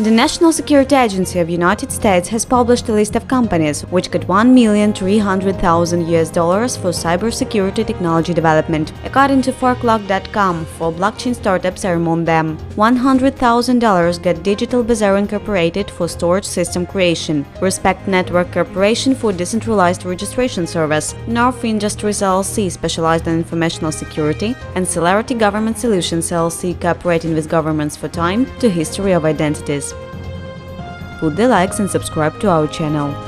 The National Security Agency of United States has published a list of companies which got 1,300,000 US dollars for cybersecurity technology development. According to forklog.com, four blockchain startups are among them. $100,000 got Digital Bazaar Incorporated for storage system creation, Respect Network Corporation for decentralized registration service, Narf Industries LLC specialized in informational security, and Celerity Government Solutions LLC cooperating with governments for time to history of identities. Put the likes and subscribe to our channel.